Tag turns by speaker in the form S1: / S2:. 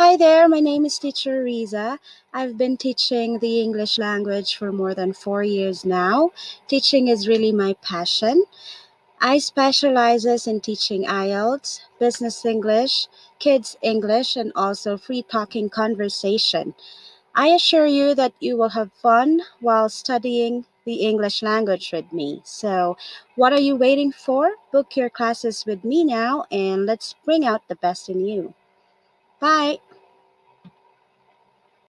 S1: Hi there, my name is Teacher Riza. I've been teaching the English language for more than four years now. Teaching is really my passion. I specializes in teaching IELTS, business English, kids English, and also free talking conversation. I assure you that you will have fun while studying the English language with me. So, what are you waiting for? Book your classes with me now and let's bring out the best in you. Bye.